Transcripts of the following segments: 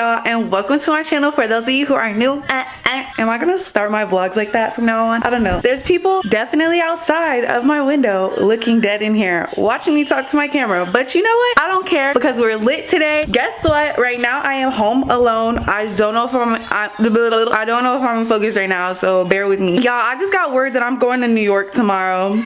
y'all and welcome to my channel for those of you who are new. Uh, uh. am i gonna start my vlogs like that from now on? I don't know. There's people definitely outside of my window looking dead in here watching me talk to my camera. But you know what? I don't care because we're lit today. Guess what? Right now i am home alone. I don't know if i'm i, I don't know if i'm focused right now so bear with me. Y'all i just got word that i'm going to new york tomorrow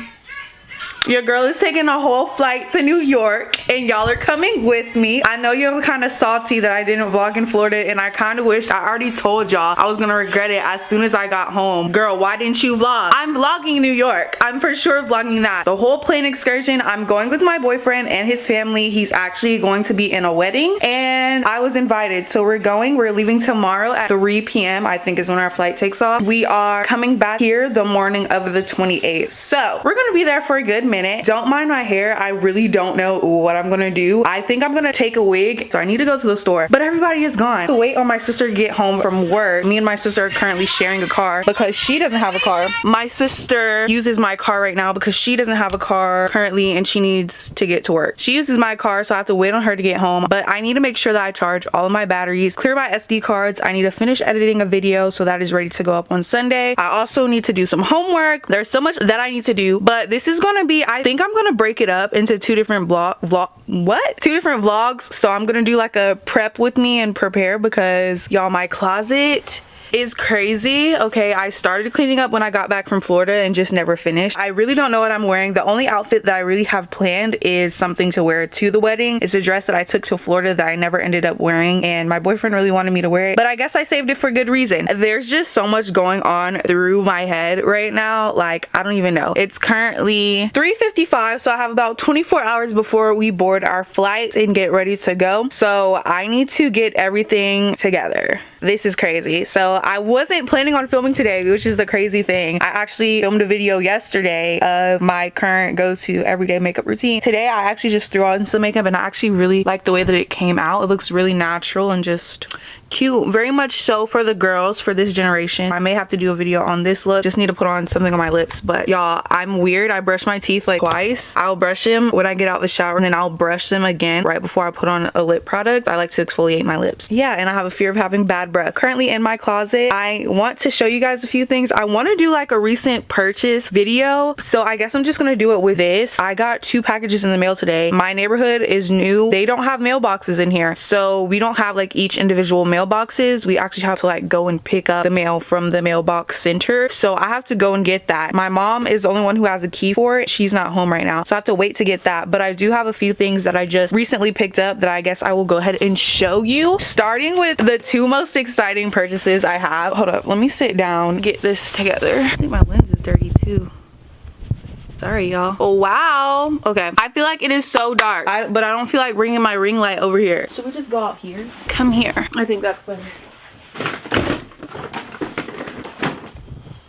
your girl is taking a whole flight to New York and y'all are coming with me. I know you're kind of salty that I didn't vlog in Florida and I kind of wished I already told y'all I was gonna regret it as soon as I got home. Girl, why didn't you vlog? I'm vlogging New York. I'm for sure vlogging that. The whole plane excursion, I'm going with my boyfriend and his family. He's actually going to be in a wedding and I was invited. So we're going, we're leaving tomorrow at 3 p.m. I think is when our flight takes off. We are coming back here the morning of the 28th. So we're gonna be there for a good minute. Don't mind my hair. I really don't know what I'm gonna do. I think I'm gonna take a wig. So I need to go to the store, but everybody is gone. To wait on my sister to get home from work. Me and my sister are currently sharing a car because she doesn't have a car. My sister uses my car right now because she doesn't have a car currently and she needs to get to work. She uses my car so I have to wait on her to get home, but I need to make sure that I charge all of my batteries, clear my SD cards. I need to finish editing a video so that is ready to go up on Sunday. I also need to do some homework. There's so much that I need to do, but this is gonna be, I think I'm gonna break it up into two different vlog vlog what? Two different vlogs. So i'm gonna do like a prep with me and prepare because y'all my closet is crazy. Okay, I started cleaning up when I got back from Florida and just never finished. I really don't know what I'm wearing. The only outfit that I really have planned is something to wear to the wedding. It's a dress that I took to Florida that I never ended up wearing and my boyfriend really wanted me to wear it. But I guess I saved it for good reason. There's just so much going on through my head right now. Like, I don't even know. It's currently 3.55 so I have about 24 hours before we board our flight and get ready to go. So I need to get everything together. This is crazy. So I wasn't planning on filming today, which is the crazy thing. I actually filmed a video yesterday of my current go-to everyday makeup routine. Today, I actually just threw on some makeup and I actually really like the way that it came out. It looks really natural and just cute very much so for the girls for this generation. I may have to do a video on this look. Just need to put on something on my lips but y'all i'm weird. I brush my teeth like twice. I'll brush them when i get out the shower and then i'll brush them again right before i put on a lip product. I like to exfoliate my lips. Yeah and i have a fear of having bad breath. Currently in my closet i want to show you guys a few things. I want to do like a recent purchase video so i guess i'm just gonna do it with this. I got two packages in the mail today. My neighborhood is new. They don't have mailboxes in here so we don't have like each individual mailboxes we actually have to like go and pick up the mail from the mailbox center. So i have to go and get that. My mom is the only one who has a key for it. She's not home right now. So i have to wait to get that. But i do have a few things that i just recently picked up that i guess i will go ahead and show you. Starting with the two most exciting purchases i have. Hold up. Let me sit down get this together. I think my lens is dirty too sorry y'all. Oh wow. Okay. I feel like it is so dark. I, but i don't feel like bringing my ring light over here. Should we just go out here? Come here. I think that's better.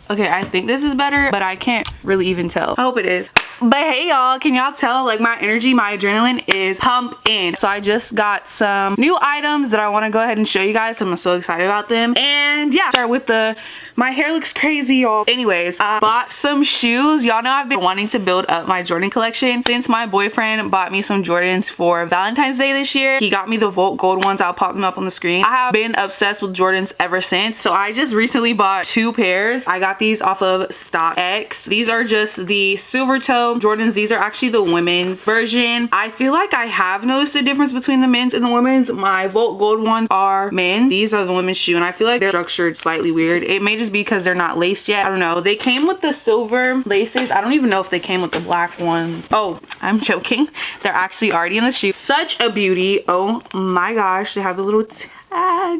Okay i think this is better but i can't really even tell. I hope it is but hey y'all can y'all tell like my energy my adrenaline is pumping in. so i just got some new items that i want to go ahead and show you guys. I'm so excited about them. And yeah start with the my hair looks crazy y'all. Anyways i bought some shoes. Y'all know i've been wanting to build up my jordan collection since my boyfriend bought me some jordans for valentine's day this year. He got me the volt gold ones. I'll pop them up on the screen. I have been obsessed with jordans ever since. So i just recently bought two pairs. I got these off of stockx. These are just the silver toe Jordans. These are actually the women's version. I feel like I have noticed a difference between the men's and the women's. My Volt Gold ones are men. These are the women's shoe and I feel like they're structured slightly weird. It may just be because they're not laced yet. I don't know. They came with the silver laces. I don't even know if they came with the black ones. Oh, I'm joking. They're actually already in the shoe. Such a beauty. Oh my gosh. They have the little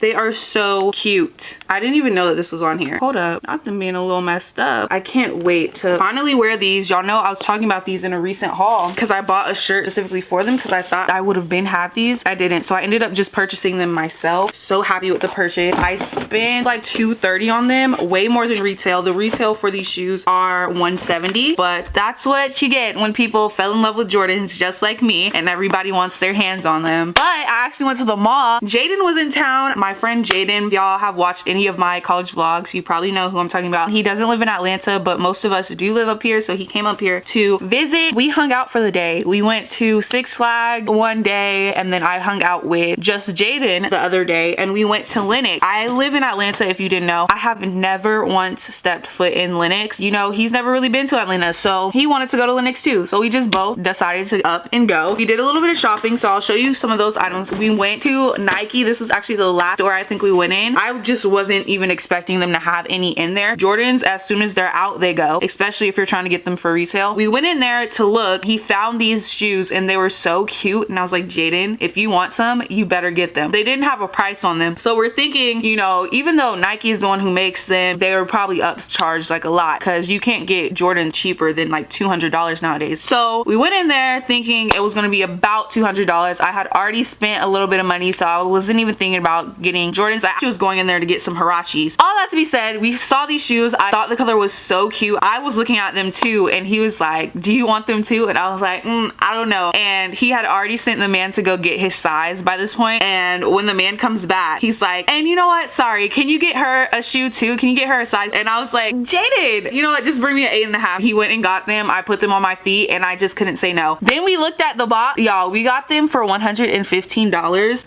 they are so cute. I didn't even know that this was on here. Hold up, not them being a little messed up. I can't wait to finally wear these. Y'all know I was talking about these in a recent haul because I bought a shirt specifically for them because I thought I would have been had these. I didn't, so I ended up just purchasing them myself. So happy with the purchase. I spent like 230 on them, way more than retail. The retail for these shoes are 170, but that's what you get when people fell in love with Jordans just like me and everybody wants their hands on them. But I actually went to the mall. Jaden was in town. On. My friend Jaden, y'all have watched any of my college vlogs, you probably know who I'm talking about. He doesn't live in Atlanta, but most of us do live up here. So he came up here to visit. We hung out for the day. We went to Six Flags one day and then I hung out with just Jaden the other day and we went to Lenox. I live in Atlanta if you didn't know. I have never once stepped foot in Lenox. You know, he's never really been to Atlanta. So he wanted to go to Lenox too. So we just both decided to up and go. We did a little bit of shopping. So I'll show you some of those items. We went to Nike. This was actually the last store I think we went in. I just wasn't even expecting them to have any in there. Jordans, as soon as they're out, they go, especially if you're trying to get them for resale. We went in there to look. He found these shoes and they were so cute. And I was like, Jaden, if you want some, you better get them. They didn't have a price on them. So we're thinking, you know, even though Nike is the one who makes them, they were probably upcharged like a lot because you can't get Jordan cheaper than like $200 nowadays. So we went in there thinking it was going to be about $200. I had already spent a little bit of money, so I wasn't even thinking about getting Jordans. I was going in there to get some Huaraches. All that to be said, we saw these shoes. I thought the color was so cute. I was looking at them too, and he was like, do you want them too? And I was like, mm, I don't know. And he had already sent the man to go get his size by this point. And when the man comes back, he's like, and you know what? Sorry, can you get her a shoe too? Can you get her a size? And I was like, Jaden, you know what? Just bring me an eight and a half. He went and got them. I put them on my feet and I just couldn't say no. Then we looked at the box. Y'all, we got them for $115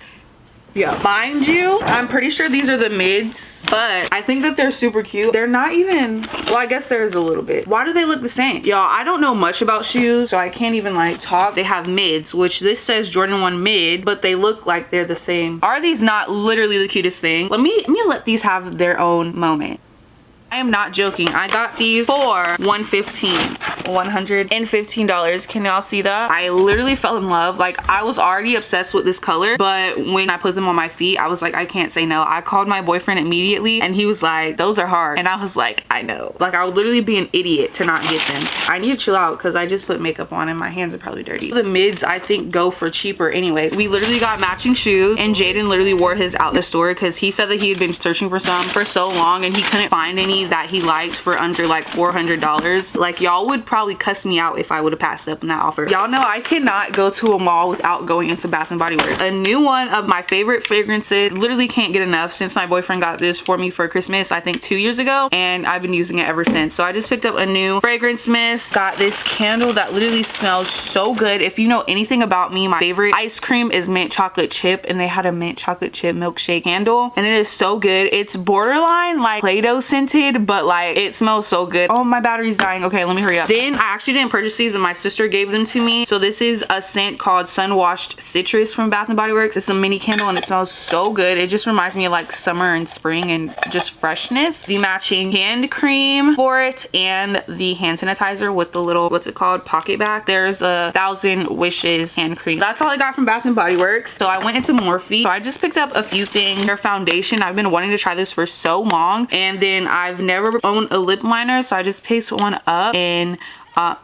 yeah. Mind you i'm pretty sure these are the mids but i think that they're super cute. They're not even well i guess there's a little bit. Why do they look the same? Y'all i don't know much about shoes so i can't even like talk. They have mids which this says jordan 1 mid but they look like they're the same. Are these not literally the cutest thing? Let me let me let these have their own moment I am not joking. I got these for 115 $115. Can y'all see that? I literally fell in love. Like I was already obsessed with this color, but when I put them on my feet, I was like, I can't say no. I called my boyfriend immediately and he was like, those are hard. And I was like, I know. Like I would literally be an idiot to not get them. I need to chill out because I just put makeup on and my hands are probably dirty. The mids I think go for cheaper anyways. We literally got matching shoes and Jaden literally wore his out the store because he said that he had been searching for some for so long and he couldn't find any that he liked for under like $400. Like y'all would probably cuss me out if I would have passed up on that offer. Y'all know I cannot go to a mall without going into Bath & Body Works. A new one of my favorite fragrances. Literally can't get enough since my boyfriend got this for me for Christmas, I think two years ago. And I've been using it ever since. So I just picked up a new fragrance mist. Got this candle that literally smells so good. If you know anything about me, my favorite ice cream is mint chocolate chip. And they had a mint chocolate chip milkshake candle. And it is so good. It's borderline like Play-Doh scented, but like it smells so good. Oh, my battery's dying. Okay, let me hurry up. Then I actually didn't purchase these, but my sister gave them to me. So this is a scent called Sun Washed Citrus from Bath & Body Works. It's a mini candle and it smells so good. It just reminds me of like summer and spring and just freshness. The matching hand cream for it and the hand sanitizer with the little, what's it called, pocket back There's a Thousand Wishes hand cream. That's all I got from Bath & Body Works. So I went into Morphe. So I just picked up a few things. Their foundation. I've been wanting to try this for so long. And then I've never owned a lip liner. So I just picked one up and uh,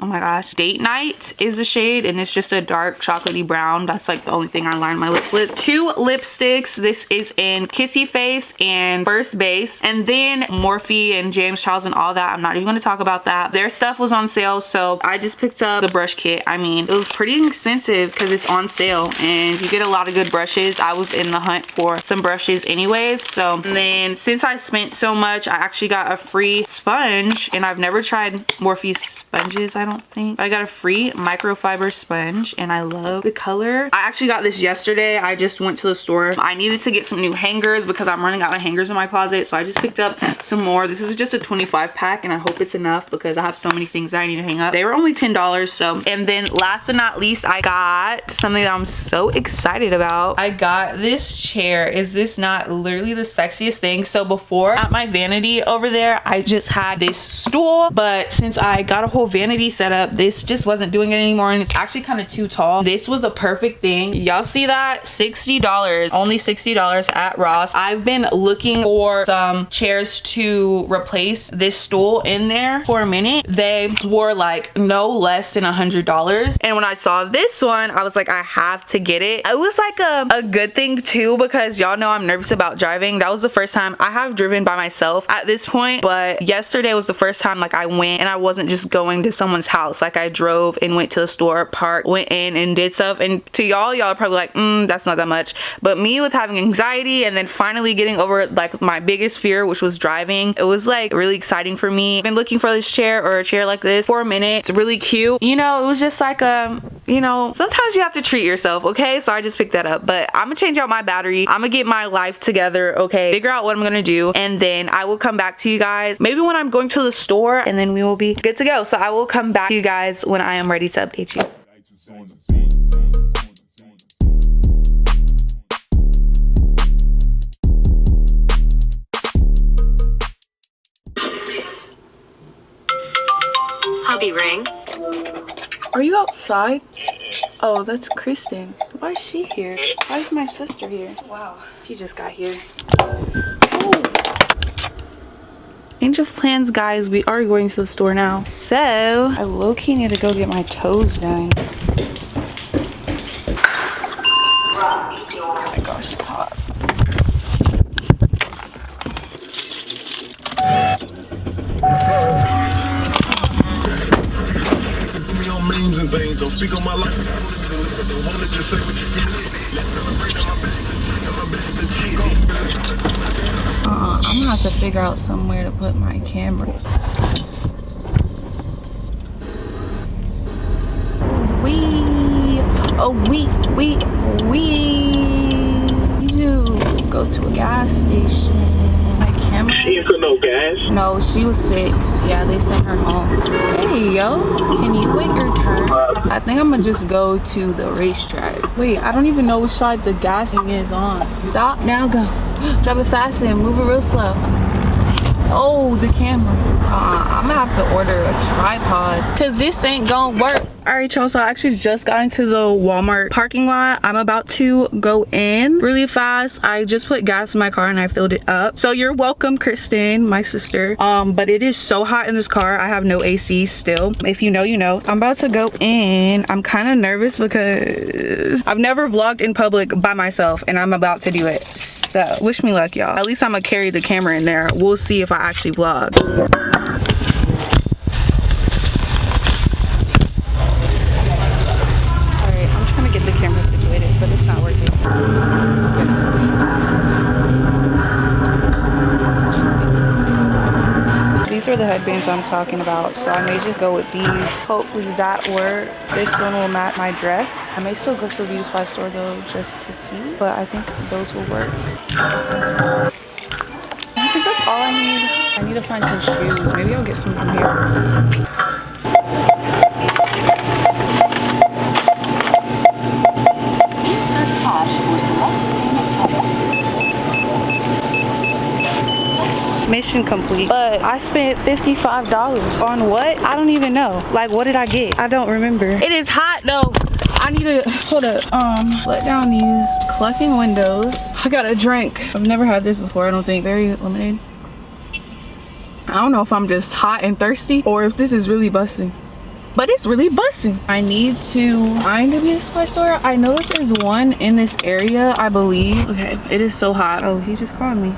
oh my gosh. Date night is the shade and it's just a dark chocolatey brown. That's like the only thing i line my lips with. Two lipsticks. This is in kissy face and first base. And then morphe and james charles and all that. I'm not even going to talk about that. Their stuff was on sale so i just picked up the brush kit. I mean it was pretty expensive because it's on sale and you get a lot of good brushes. I was in the hunt for some brushes anyways so. Then since i spent so much i actually got a free sponge and i've never tried morphe's sponges i don't think. I got a free microfiber sponge and I love the color. I actually got this yesterday. I just went to the store. I needed to get some new hangers because I'm running out of hangers in my closet. So I just picked up some more. This is just a 25 pack and I hope it's enough because I have so many things that I need to hang up. They were only $10 so. And then last but not least, I got something that I'm so excited about. I got this chair. Is this not literally the sexiest thing? So before at my vanity over there, I just had this stool. But since I got a whole vanity setup this just wasn't doing it anymore and it's actually kind of too tall. This was the perfect thing. Y'all see that? 60 dollars. Only 60 dollars at ross. I've been looking for some chairs to replace this stool in there for a minute. They were like no less than a hundred dollars. And when i saw this one i was like i have to get it. It was like a, a good thing too because y'all know i'm nervous about driving. That was the first time. I have driven by myself at this point but yesterday was the first time like i went and i wasn't just going to someone's mom's house. Like I drove and went to the store, parked, went in and did stuff. And to y'all, y'all probably like, mm, that's not that much. But me with having anxiety and then finally getting over like my biggest fear, which was driving, it was like really exciting for me. I've been looking for this chair or a chair like this for a minute. It's really cute. You know, it was just like, a you know, sometimes you have to treat yourself, okay? So I just picked that up. But I'm gonna change out my battery. I'm gonna get my life together, okay? Figure out what I'm gonna do. And then I will come back to you guys. Maybe when I'm going to the store and then we will be good to go. So I will come back to you guys when I am ready to update you. Hubby ring. Are you outside? Oh, that's Kristen. Why is she here? Why is my sister here? Wow, she just got here. Oh. Change of plans, guys. We are going to the store now. So, I low-key need to go get my toes done. Figure out somewhere to put my camera. We, oh we, we, we need to go to a gas station. My camera. She ain't put no gas. No, she was sick. Yeah, they sent her home. Hey, yo, can you wait your turn? I think I'm gonna just go to the RaceTrac. Wait, I don't even know which side the gas thing is on. Stop, now go. Drive it fast and move it real slow. Oh, the camera. Uh, I'm gonna have to order a tripod because this ain't gonna work. All right, y'all, so I actually just got into the Walmart parking lot. I'm about to go in really fast. I just put gas in my car and I filled it up. So you're welcome, Kristen, my sister. Um, but it is so hot in this car. I have no AC still. If you know, you know. I'm about to go in. I'm kind of nervous because I've never vlogged in public by myself and I'm about to do it. So wish me luck, y'all. At least I'm gonna carry the camera in there. We'll see if I actually vlog. Headbands I'm talking about, so I may just go with these. Hopefully that works. This one will match my dress. I may still go to the beauty supply store though, just to see, but I think those will work. I think that's all I need. I need to find some shoes. Maybe I'll get some from here. Mission complete but i spent 55 dollars on what? I don't even know. Like what did i get? I don't remember. It is hot though. I need to hold up um let down these clucking windows. I got a drink. I've never had this before I don't think. Very lemonade? I don't know if I'm just hot and thirsty or if this is really busting but it's really busting. I need to find a beauty supply store. I know that there's one in this area, I believe. Okay, it is so hot. Oh, he just called me.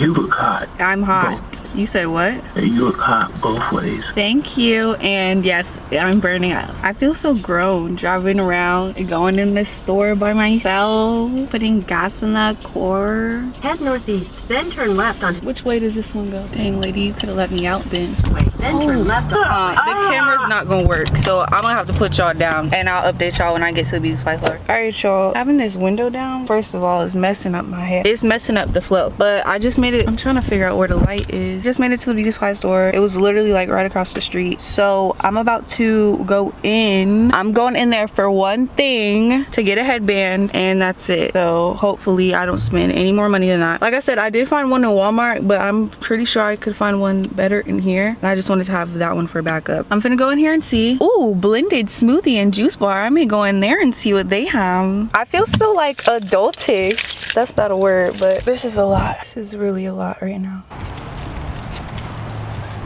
You look hot. I'm hot. You said what? You look hot both ways. Thank you. And yes, I'm burning up. I feel so grown driving around and going in the store by myself, putting gas in the car. Head northeast, then turn left on Which way does this one go? Dang, lady, you could have let me out then. highway, then Oh. turn left on Uh, the camera's not gonna work, so I'm gonna have to put y'all down and I'll update y'all when I get to the beauty supply floor. All right, y'all. Having this window down, first of all, is messing up my hair. It's messing up the flow, but I just made it. I'm trying to figure out where the light is. Just made it to the beauty supply store. It was literally like right across the street. So I'm about to go in. I'm going in there for one thing to get a headband, and that's it. So hopefully I don't spend any more money than that. Like I said, I did find one in Walmart, but I'm pretty sure I could find one better in here. And I just wanted to have that one for backup. I'm gonna go in here and see. Ooh, blended smoothie and juice bar. I may go in there and see what they have. I feel so like adultish. That's not a word, but this is a lot. This is really a lot right now.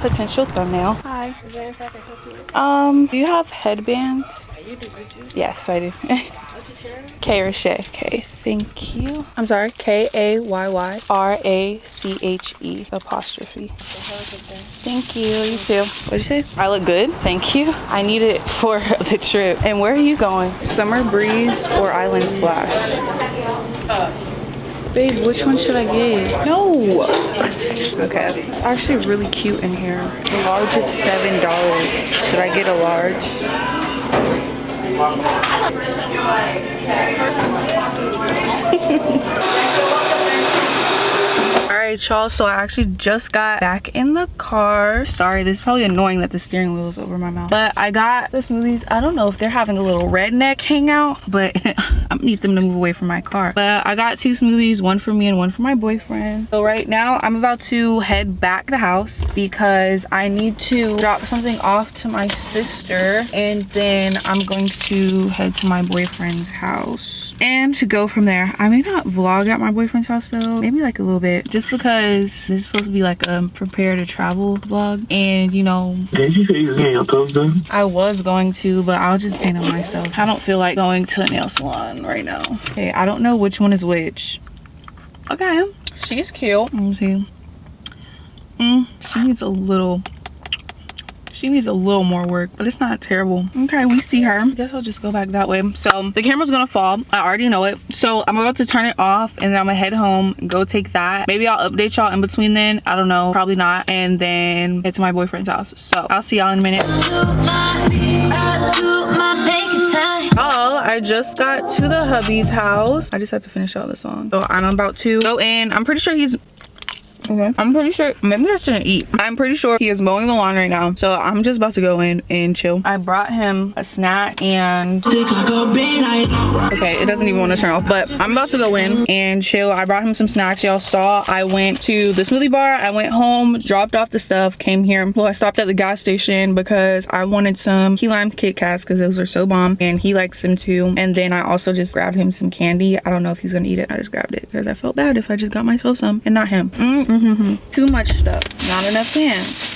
Potential thumbnail. Hi. Is there anything I can help you? Um, do you have headbands? Yes, I do. K Shay. Okay, thank you. I'm sorry, K A Y Y R A C H E apostrophe. Thank you. You too. What'd you say? I look good. Thank you. I need it for the trip. And where are you going? Summer breeze or island splash? Babe, which one should I get? No. okay, it's actually really cute in here. The large is seven dollars. Should I get a large? Thank you. Right, y'all. So I actually just got back in the car. Sorry, this is probably annoying that the steering wheel is over my mouth. But I got the smoothies. I don't know if they're having a little redneck hangout, but I need them to move away from my car. But I got two smoothies, one for me and one for my boyfriend. So right now I'm about to head back to the house because I need to drop something off to my sister and then I'm going to head to my boyfriend's house and to go from there. I may not vlog at my boyfriend's house though, maybe like a little bit just because this is supposed to be like a prepare to travel vlog and you know Did you say you was getting your toes done? I was going to, but I'll just paint them myself. I don't feel like going to a nail salon right now. Okay, I don't know which one is which. Okay, she's cute. Let me see. Mm, she needs a little, she needs a little more work, but it's not terrible. Okay, we see her. I guess I'll just go back that way. So the camera's gonna fall. I already know it. So I'm about to turn it off and then I'm gonna head home, go take that. Maybe I'll update y'all in between then. I don't know, probably not. And then head to my boyfriend's house. So I'll see y'all in a minute. Oh, I just got to the hubby's house. I just have to finish out the song. So I'm about to go in. I'm pretty sure he's Okay. I'm pretty sure, maybe I shouldn't eat. I'm pretty sure he is mowing the lawn right now. So I'm just about to go in and chill. I brought him a snack and... Okay, it doesn't even want to turn off, but I'm about to go in and chill. I brought him some snacks. Y'all saw I went to the smoothie bar. I went home, dropped off the stuff, came here. Well, I stopped at the gas station because I wanted some key lime Kit Kats because those are so bomb and he likes them too. And then I also just grabbed him some candy. I don't know if he's gonna eat it. I just grabbed it because I felt bad if I just got myself some and not him. Mm -hmm. Too much stuff, not enough hands.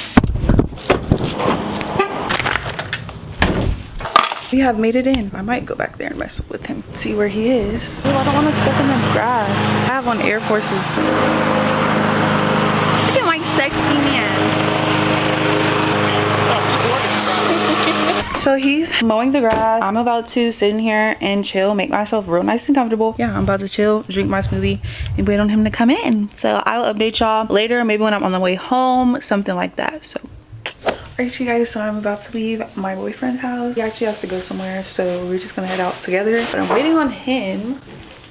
We have made it in. I might go back there and mess with him, see where he is. Oh, I don't want to step in the grass. I have on Air Forces. Look at my sexy man. So he's mowing the grass. I'm about to sit in here and chill, make myself real nice and comfortable. Yeah, I'm about to chill, drink my smoothie, and wait on him to come in. So I'll update y'all later, maybe when I'm on the way home, something like that. So Alright you guys, so I'm about to leave my boyfriend's house. He actually has to go somewhere, so we're just gonna head out together. But I'm waiting on him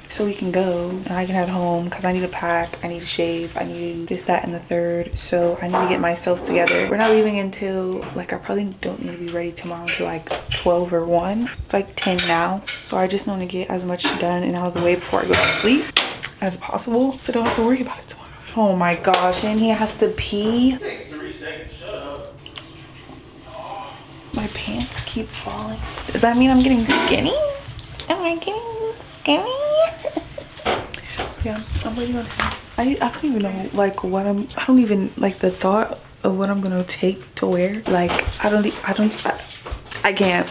so we can go and I can head home because I need to pack, I need to shave, I need this, that, and the third. So I need to get myself together. We're not leaving until, like I probably don't need to be ready tomorrow until like 12 or 1. It's like 10 now. So I just want to get as much done and out of the way before I go to sleep as possible so I don't have to worry about it tomorrow. Oh my gosh, and he has to pee. My pants keep falling. Does that mean I'm getting skinny? Am I getting skinny? Yeah, I'm waiting on him. I, I don't even know like what I'm, I don't even like the thought of what I'm gonna take to wear. Like, I don't, i don't, I, I can't.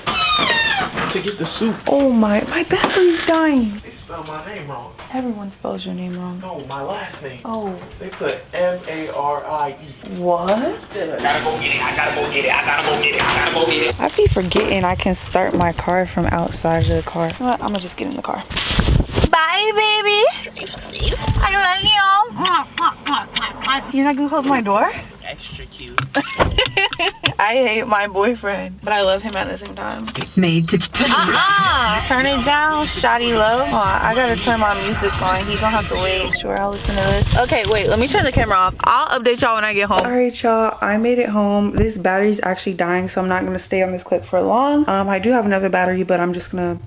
To get the soup, Oh my, my battery's dying. they spelled my name wrong. Everyone spells your name wrong. No, my last name. Oh, They put M A R I E. what? I gotta go get it. I gotta go get it. I gotta go get it. I gotta go get it. I be forgetting I can start my car from outside of the car. You know what? I'm gonna just get in the car. Bye, baby. You're not gonna close my door? Extra cute. I hate my boyfriend, but I love him at the same time. Made to Uh-uh. Turn it down, shoddy low. Oh, I gotta turn my music on. He gonna have to wait. Sure, I'll listen to this. Okay, wait, let me turn the camera off. I'll update y'all when I get home. All right, y'all, I made it home. This battery's actually dying, so I'm not gonna stay on this clip for long. Um, I do have another battery, but I'm just gonna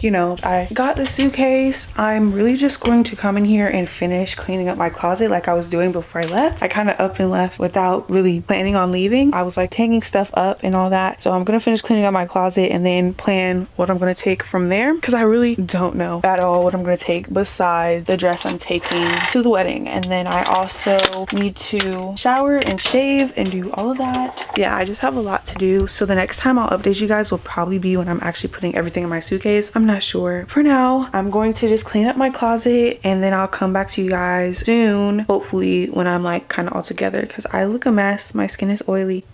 you know, I got the suitcase. I'm really just going to come in here and finish cleaning up my closet like I was doing before I left. I kind of up and left without really planning on leaving. I was like hanging stuff up and all that. So I'm going to finish cleaning up my closet and then plan what I'm going to take from there because I really don't know at all what I'm going to take besides the dress I'm taking to the wedding. And then I also need to shower and shave and do all of that. Yeah, I just have a lot to do. So the next time I'll update you guys will probably be when I'm actually putting everything in my suitcase. I'm not sure. For now, I'm going to just clean up my closet and then I'll come back to you guys soon. Hopefully when I'm like kind of all together because I look a mess. My skin is oily.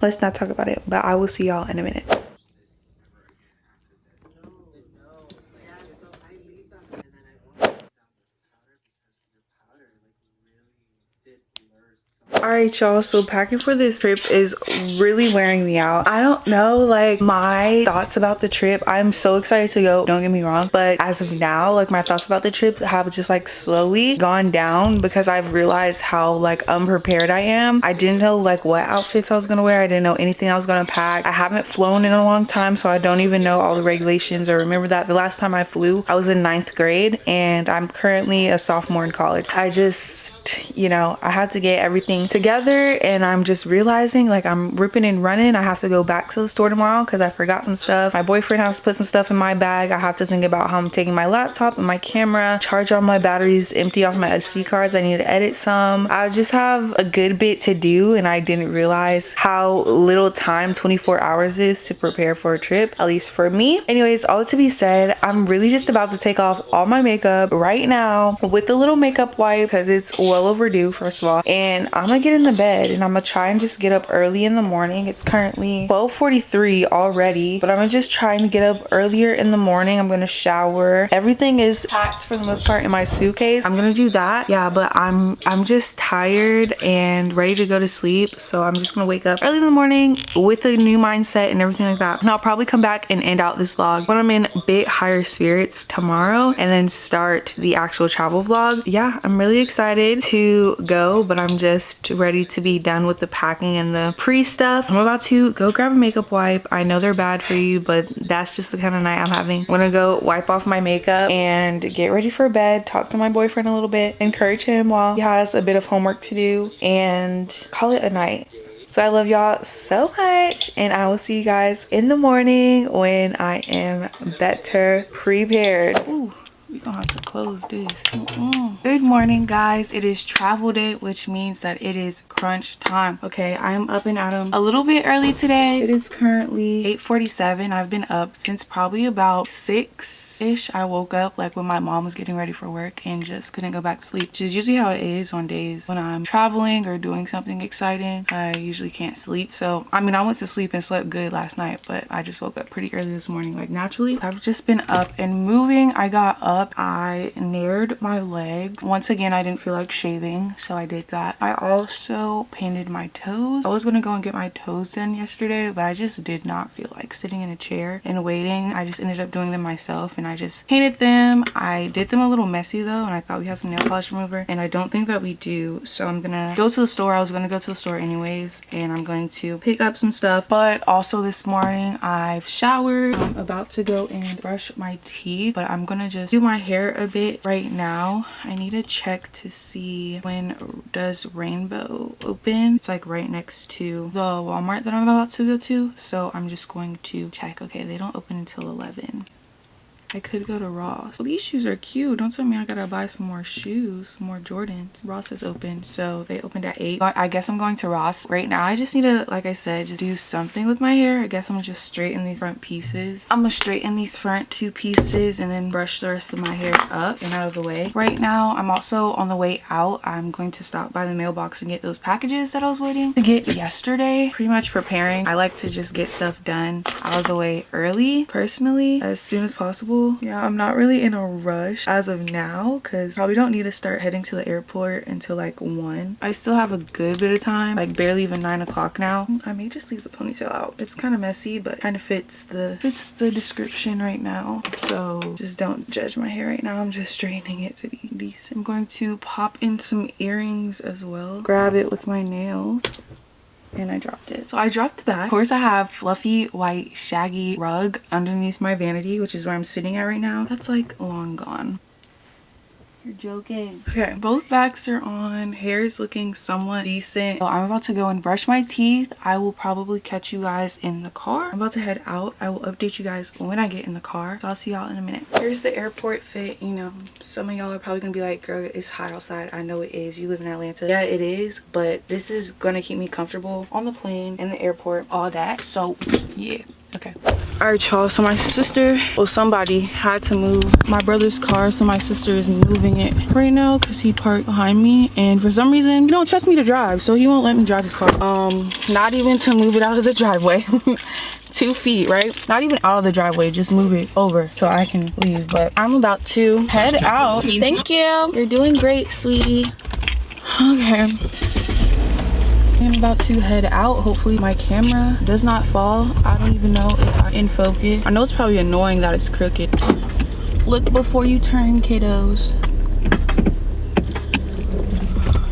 Let's not talk about it, but I will see y'all in a minute. All right y'all so packing for this trip is really wearing me out. I don't know like my thoughts about the trip. I'm so excited to go don't get me wrong but as of now like my thoughts about the trip have just like slowly gone down because i've realized how like unprepared i am. I didn't know like what outfits i was gonna wear. I didn't know anything i was gonna pack. I haven't flown in a long time so i don't even know all the regulations or remember that. The last time i flew i was in ninth grade and i'm currently a sophomore in college. I just you know i had to get everything together and I'm just realizing like I'm ripping and running. I have to go back to the store tomorrow because I forgot some stuff. My boyfriend has to put some stuff in my bag. I have to think about how I'm taking my laptop and my camera, charge all my batteries, empty off my SD cards. I need to edit some. I just have a good bit to do and I didn't realize how little time 24 hours is to prepare for a trip, at least for me. Anyways, all to be said, I'm really just about to take off all my makeup right now with the little makeup wipe because it's well overdue first of all and I'm gonna get in the bed and I'm gonna try and just get up early in the morning. It's currently 12:43 already, but I'm gonna just trying to get up earlier in the morning. I'm gonna shower. Everything is packed for the most part in my suitcase. I'm gonna do that. Yeah, but I'm I'm just tired and ready to go to sleep. So I'm just gonna wake up early in the morning with a new mindset and everything like that. And I'll probably come back and end out this vlog when I'm in a bit higher spirits tomorrow and then start the actual travel vlog. Yeah, I'm really excited to go, but I'm just ready to be done with the packing and the pre stuff. I'm about to go grab a makeup wipe. I know they're bad for you, but that's just the kind of night I'm having. I'm gonna go wipe off my makeup and get ready for bed, talk to my boyfriend a little bit, encourage him while he has a bit of homework to do and call it a night. So I love y'all so much and I will see you guys in the morning when I am better prepared. Ooh we gonna have to close this mm -mm. good morning guys it is travel day which means that it is crunch time okay i am up and at 'em a little bit early today it is currently 8:47. i've been up since probably about six ish i woke up like when my mom was getting ready for work and just couldn't go back to sleep which is usually how it is on days when i'm traveling or doing something exciting. I usually can't sleep. So i mean i went to sleep and slept good last night but i just woke up pretty early this morning like naturally. I've just been up and moving. I got up. I nared my leg. Once again i didn't feel like shaving so i did that. I also painted my toes. I was gonna go and get my toes done yesterday but i just did not feel like sitting in a chair and waiting. I just ended up doing them myself and I just painted them. I did them a little messy though and I thought we had some nail polish remover and I don't think that we do. So I'm gonna go to the store. I was gonna go to the store anyways and I'm going to pick up some stuff. But also this morning I've showered. I'm about to go and brush my teeth but I'm gonna just do my hair a bit right now. I need to check to see when does Rainbow open. It's like right next to the Walmart that I'm about to go to. So I'm just going to check. Okay, they don't open until 11. I could go to Ross. Well, these shoes are cute. Don't tell me I gotta buy some more shoes, some more Jordans. Ross is open, so they opened at 8. I guess I'm going to Ross. Right now, I just need to, like I said, just do something with my hair. I guess I'm gonna just straighten these front pieces. I'm gonna straighten these front two pieces and then brush the rest of my hair up and out of the way. Right now, I'm also on the way out. I'm going to stop by the mailbox and get those packages that I was waiting to get yesterday. Pretty much preparing. I like to just get stuff done out of the way early, personally, as soon as possible yeah i'm not really in a rush as of now because probably don't need to start heading to the airport until like one. I still have a good bit of time like barely even nine o'clock now. I may just leave the ponytail out. It's kind of messy but kind of fits the fits the description right now. So just don't judge my hair right now. I'm just straightening it to be decent. I'm going to pop in some earrings as well. Grab it with my nails and I dropped it. So I dropped that. Of course I have fluffy white shaggy rug underneath my vanity which is where I'm sitting at right now. That's like long gone. You're joking. Okay, both backs are on. Hair is looking somewhat decent. So I'm about to go and brush my teeth. I will probably catch you guys in the car. I'm about to head out. I will update you guys when I get in the car. So I'll see y'all in a minute. Here's the airport fit. You know, some of y'all are probably gonna be like, girl, it's hot outside. I know it is. You live in Atlanta. Yeah, it is. But this is gonna keep me comfortable on the plane, in the airport, all that. So yeah, okay. All right, y'all. So my sister, well, somebody had to move my brother's car. So my sister is moving it right now because he parked behind me. And for some reason, he don't trust me to drive. So he won't let me drive his car. Um, not even to move it out of the driveway. two feet right not even out of the driveway just move it over so i can leave but i'm about to head out thank you you're doing great sweetie okay I'm about to head out. Hopefully my camera does not fall. I don't even know if I'm in focus. I know it's probably annoying that it's crooked. Look before you turn, kiddos.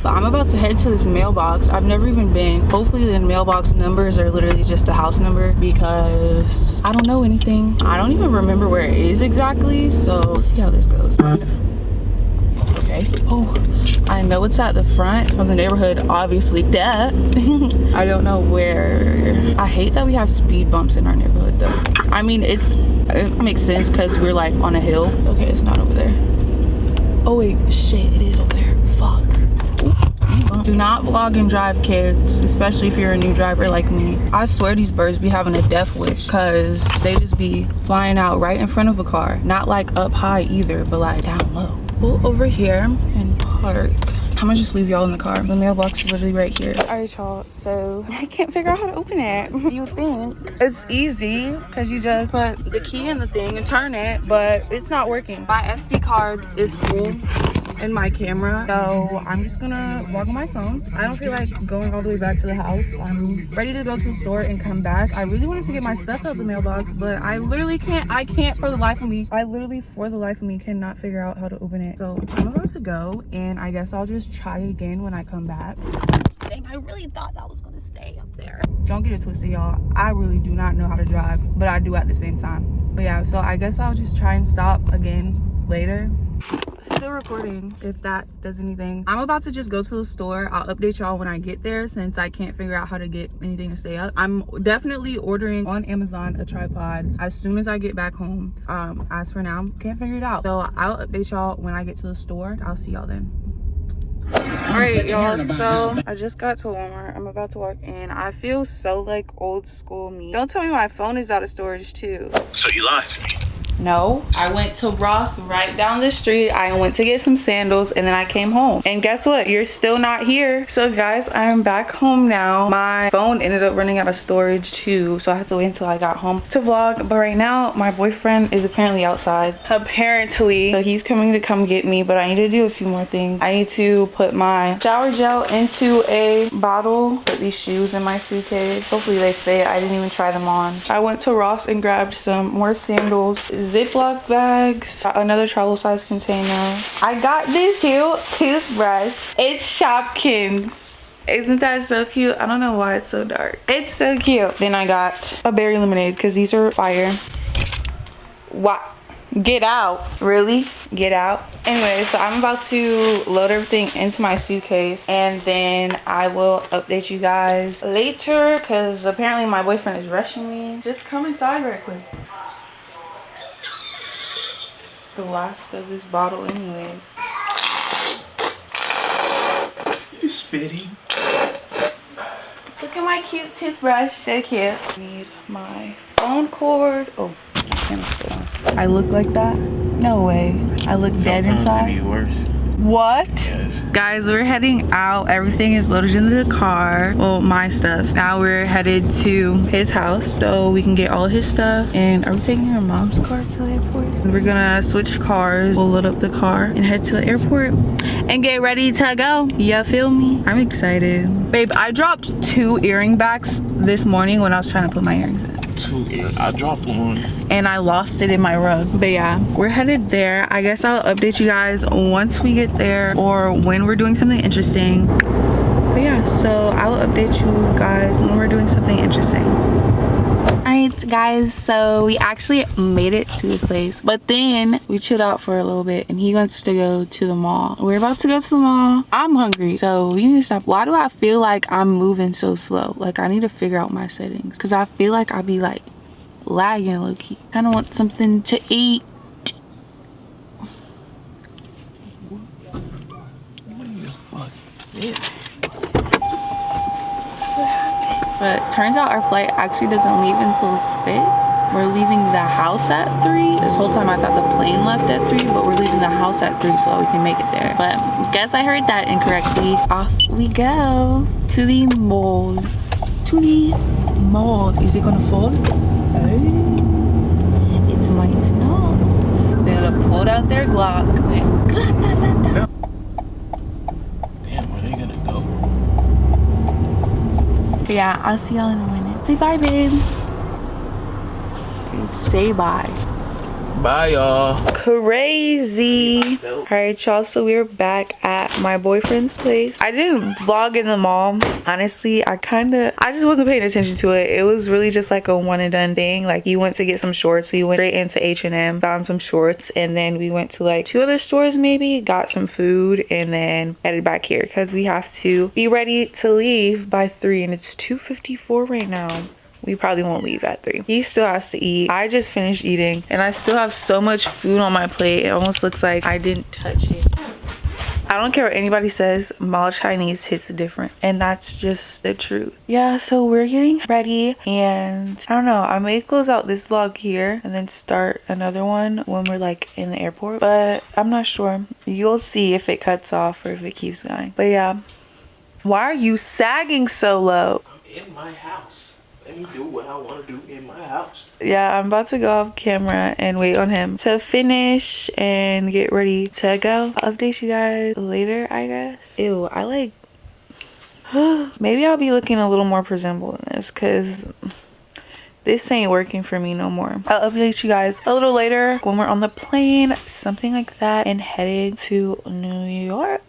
But I'm about to head to this mailbox. I've never even been. Hopefully the mailbox numbers are literally just a house number because I don't know anything. I don't even remember where it is exactly. So we'll see how this goes. Okay. Oh, I know it's at the front of the neighborhood, obviously. Duh. I don't know where. I hate that we have speed bumps in our neighborhood though. I mean, it's it makes sense because we're like on a hill. Okay, it's not over there. Oh wait, shit, it is over there. Fuck. Do not vlog and drive kids, especially if you're a new driver like me. I swear these birds be having a death wish because they just be flying out right in front of a car. Not like up high either, but like down low. Pull over here and park. I'm gonna just leave y'all in the car. The mailbox is literally right here. All right, y'all. So I can't figure out how to open it. You think it's easy because you just put the key in the thing and turn it, but it's not working. My SD card is full in my camera. So i'm just gonna walk on my phone. I don't feel like going all the way back to the house. I'm ready to go to the store and come back. I really wanted to get my stuff out of the mailbox but i literally can't i can't for the life of me. I literally for the life of me cannot figure out how to open it. So i'm about to go and i guess i'll just try again when i come back. Dang, I really thought that was gonna stay up there. Don't get it twisted, y'all. I really do not know how to drive, but I do at the same time. But yeah, so I guess I'll just try and stop again later still recording if that does anything. I'm about to just go to the store. I'll update y'all when i get there since i can't figure out how to get anything to stay up. I'm definitely ordering on amazon a tripod as soon as i get back home. Um as for now can't figure it out. So i'll update y'all when i get to the store. I'll see y'all then. All right y'all so i just got to walmart. I'm about to walk in. I feel so like old school me. Don't tell me my phone is out of storage too. So you lied to me. No, I went to Ross right down the street. I went to get some sandals and then I came home. And guess what? You're still not here. So guys, I'm back home now. My phone ended up running out of storage too. So I had to wait until I got home to vlog. But right now, my boyfriend is apparently outside. Apparently. So he's coming to come get me. But I need to do a few more things. I need to put my shower gel into a bottle. Put these shoes in my suitcase. Hopefully they fit. I didn't even try them on. I went to Ross and grabbed some more sandals Ziploc bags, another travel size container. I got this cute toothbrush. It's Shopkins. Isn't that so cute? I don't know why it's so dark. It's so cute. Then I got a berry lemonade because these are fire. What? Get out. Really? Get out. Anyway, so I'm about to load everything into my suitcase and then I will update you guys later because apparently my boyfriend is rushing me. Just come inside right quick the last of this bottle anyways. You spitting. Look at my cute toothbrush. So cute. Need my phone cord. Oh, my camera's still on. I look like that? No way. I look dead Sometimes inside. it be worse. What? Yes. Guys, we're heading out. Everything is loaded into the car. Well, my stuff. Now we're headed to his house so we can get all his stuff. And are we taking your mom's car to the airport? We're gonna switch cars. We'll load up the car and head to the airport and get ready to go. You feel me? I'm excited. Babe, I dropped two earring backs this morning when I was trying to put my earrings in Two. I dropped one. and I lost it in my rug. But yeah, we're headed there. I guess I'll update you guys once we get there or when we're doing something interesting. But yeah, so I will update you guys when we're doing something interesting. Alright guys, so we actually made it to his place. But then we chilled out for a little bit and he wants to go to the mall. We're about to go to the mall. I'm hungry, so we need to stop. Why do I feel like I'm moving so slow? Like I need to figure out my settings. Because I feel like i'd be like lagging low key. I don't want something to eat. Fuck. But turns out our flight actually doesn't leave until 6. we're leaving the house at 3. This whole time I thought the plane left at 3, but we're leaving the house at 3 so we can make it there. But guess I heard that incorrectly. Off we go to the mall. To the mall. Is it gonna fall? Oh, it might not. They pulled out their Glock. and gra-ta-ta-ta. Damn, where they gonna go? But yeah, I'll see y'all in a minute. Say bye, babe. Say bye. Bye, y'all. Crazy. All right, y'all. So we're back at my boyfriend's place. I didn't vlog in the mall. Honestly, I kind of, I just wasn't paying attention to it. It was really just like a one and done thing. Like you went to get some shorts. So you went straight into H&M, found some shorts. And then we went to like two other stores maybe, got some food and then headed back here because we have to be ready to leave by three and it's 2.54 right now we probably won't leave at three. He still has to eat. I just finished eating and I still have so much food on my plate. It almost looks like I didn't touch it. I don't care what anybody says, mall Chinese hits different. And that's just the truth. Yeah, so we're getting ready and I don't know, I may close out this vlog here and then start another one when we're like in the airport. But I'm not sure. You'll see if it cuts off or if it keeps going. But yeah. Why are you sagging so low? In my house. Let me do what I want to do in my house. yeah i'm about to go off camera and wait on him to finish and get ready to go. I'll update you guys later i guess. Ew i like maybe i'll be looking a little more presentable in this because this ain't working for me no more. I'll update you guys a little later when we're on the plane something like that and heading to new york